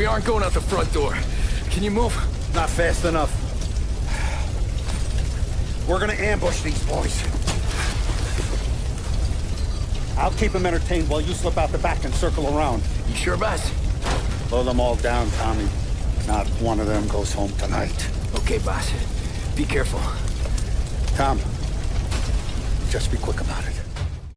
We aren't going out the front door. Can you move? Not fast enough. We're gonna ambush these boys. I'll keep them entertained while you slip out the back and circle around. You sure, boss? Blow them all down, Tommy. Not one of them goes home tonight. Okay, boss. Be careful. Tom, just be quick about it.